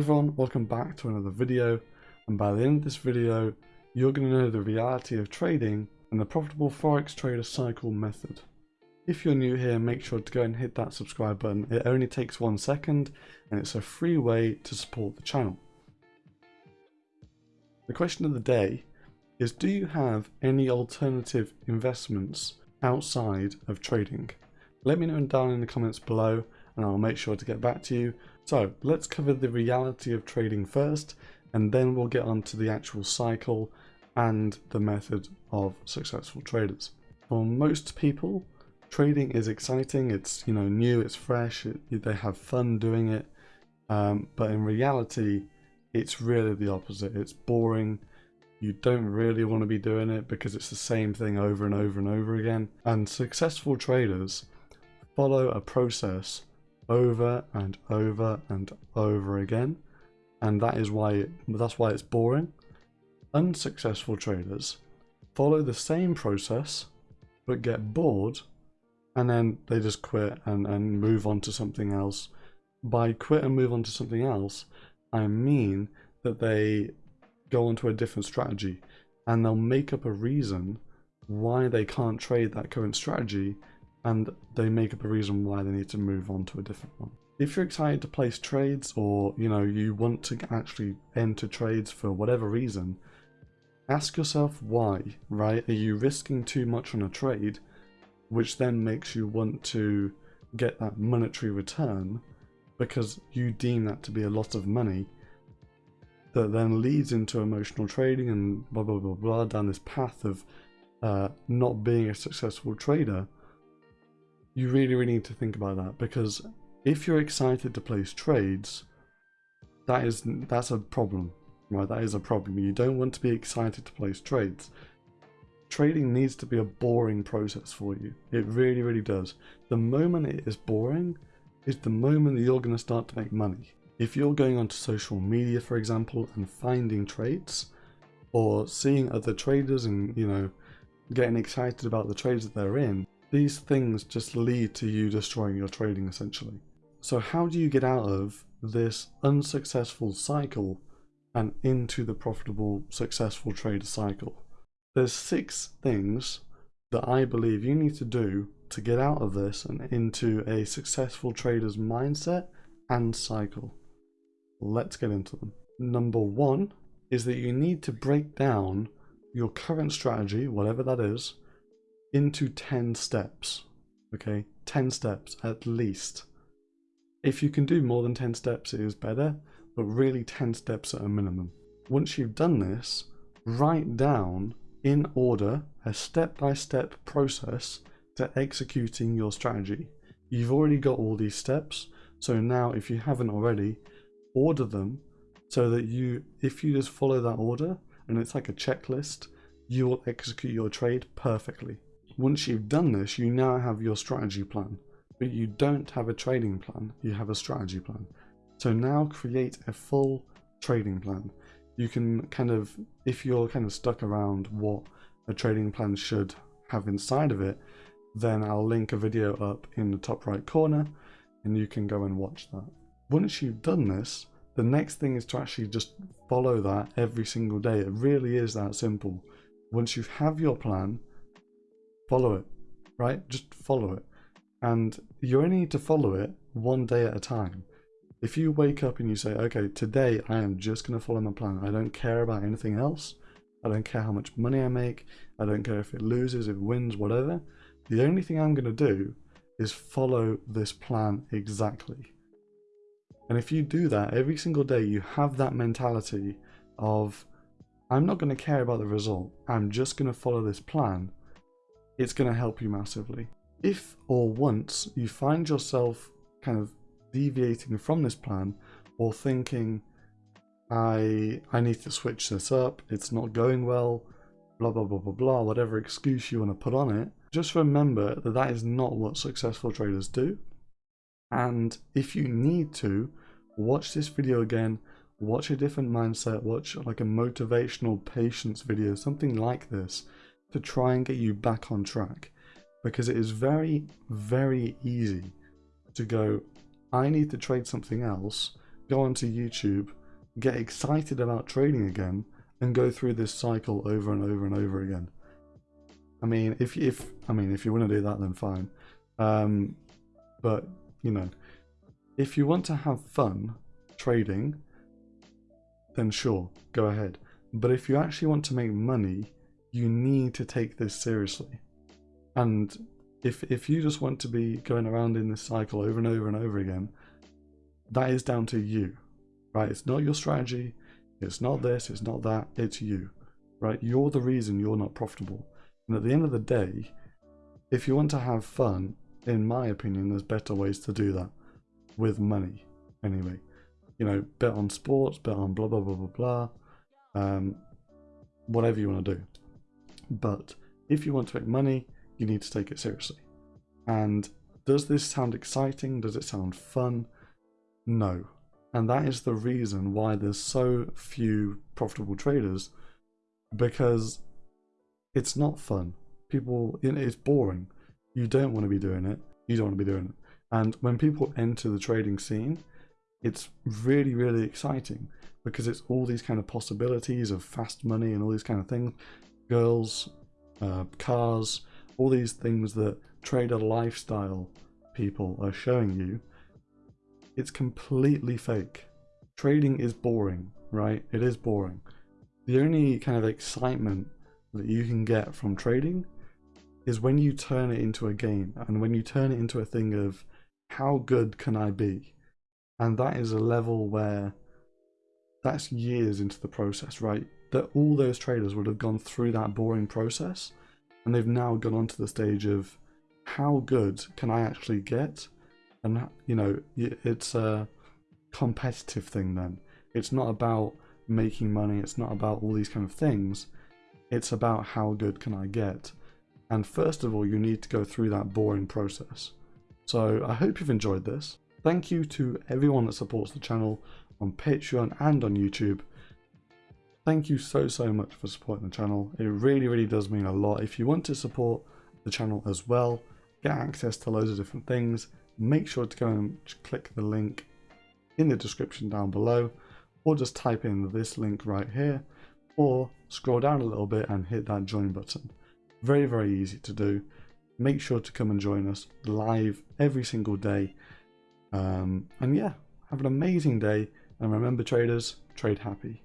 everyone, welcome back to another video and by the end of this video you're going to know the reality of trading and the profitable forex trader cycle method. If you're new here make sure to go and hit that subscribe button, it only takes one second and it's a free way to support the channel. The question of the day is do you have any alternative investments outside of trading? Let me know down in the comments below and I'll make sure to get back to you. So let's cover the reality of trading first and then we'll get on to the actual cycle and the method of successful traders. For most people, trading is exciting, it's you know new, it's fresh, it, they have fun doing it, um, but in reality, it's really the opposite. It's boring, you don't really want to be doing it because it's the same thing over and over and over again. And successful traders follow a process over and over and over again. And that is why that's why it's boring. Unsuccessful traders follow the same process but get bored and then they just quit and, and move on to something else. By quit and move on to something else i mean that they go onto a different strategy and they'll make up a reason why they can't trade that current strategy and they make up a reason why they need to move on to a different one. If you're excited to place trades or you know you want to actually enter trades for whatever reason, ask yourself why, right? Are you risking too much on a trade which then makes you want to get that monetary return because you deem that to be a lot of money that then leads into emotional trading and blah blah blah blah down this path of uh, not being a successful trader you really, really need to think about that because if you're excited to place trades, that is that's a problem, right? That is a problem. You don't want to be excited to place trades. Trading needs to be a boring process for you. It really, really does. The moment it is boring is the moment that you're going to start to make money. If you're going onto social media, for example, and finding trades, or seeing other traders and, you know, getting excited about the trades that they're in, these things just lead to you destroying your trading essentially. So how do you get out of this unsuccessful cycle and into the profitable successful trader cycle? There's six things that I believe you need to do to get out of this and into a successful trader's mindset and cycle. Let's get into them. Number one is that you need to break down your current strategy, whatever that is, into 10 steps. Okay, 10 steps at least. If you can do more than 10 steps, it is better, but really 10 steps at a minimum. Once you've done this, write down in order a step-by-step -step process to executing your strategy. You've already got all these steps, so now if you haven't already, order them so that you, if you just follow that order, and it's like a checklist, you will execute your trade perfectly. Once you've done this, you now have your strategy plan, but you don't have a trading plan, you have a strategy plan. So now create a full trading plan. You can kind of, if you're kind of stuck around what a trading plan should have inside of it, then I'll link a video up in the top right corner and you can go and watch that. Once you've done this, the next thing is to actually just follow that every single day. It really is that simple. Once you have your plan, follow it, right? Just follow it. And you only need to follow it one day at a time. If you wake up and you say, okay, today I am just going to follow my plan. I don't care about anything else. I don't care how much money I make. I don't care if it loses, if it wins, whatever. The only thing I'm going to do is follow this plan exactly. And if you do that every single day, you have that mentality of, I'm not going to care about the result. I'm just going to follow this plan it's going to help you massively. If or once you find yourself kind of deviating from this plan or thinking, I, I need to switch this up, it's not going well, blah, blah, blah, blah, blah, whatever excuse you want to put on it, just remember that that is not what successful traders do. And if you need to, watch this video again, watch a different mindset, watch like a motivational patience video, something like this, to try and get you back on track because it is very, very easy to go, I need to trade something else go onto YouTube, get excited about trading again, and go through this cycle over and over and over again. I mean, if if I mean if you want to do that, then fine. Um, but you know, if you want to have fun trading, then sure, go ahead. But if you actually want to make money, you need to take this seriously. And if if you just want to be going around in this cycle over and over and over again, that is down to you, right? It's not your strategy, it's not this, it's not that, it's you, right? You're the reason you're not profitable. And at the end of the day, if you want to have fun, in my opinion, there's better ways to do that with money. Anyway, you know, bet on sports, bet on blah blah blah blah blah, um, whatever you want to do. But if you want to make money, you need to take it seriously. And does this sound exciting? Does it sound fun? No. And that is the reason why there's so few profitable traders because it's not fun. People, it's boring. You don't want to be doing it. You don't want to be doing it. And when people enter the trading scene, it's really, really exciting because it's all these kind of possibilities of fast money and all these kind of things. Girls, uh, cars, all these things that trader lifestyle people are showing you. It's completely fake. Trading is boring, right? It is boring. The only kind of excitement that you can get from trading is when you turn it into a game and when you turn it into a thing of how good can I be? And that is a level where that's years into the process, right? That all those traders would have gone through that boring process and they've now gone on to the stage of how good can I actually get? And, you know, it's a competitive thing then. It's not about making money, it's not about all these kind of things. It's about how good can I get. And first of all, you need to go through that boring process. So I hope you've enjoyed this. Thank you to everyone that supports the channel on Patreon and on YouTube. Thank you so, so much for supporting the channel. It really, really does mean a lot. If you want to support the channel as well, get access to loads of different things, make sure to go and click the link in the description down below, or just type in this link right here, or scroll down a little bit and hit that join button. Very, very easy to do. Make sure to come and join us live every single day. Um, and yeah, have an amazing day. And remember traders, trade happy.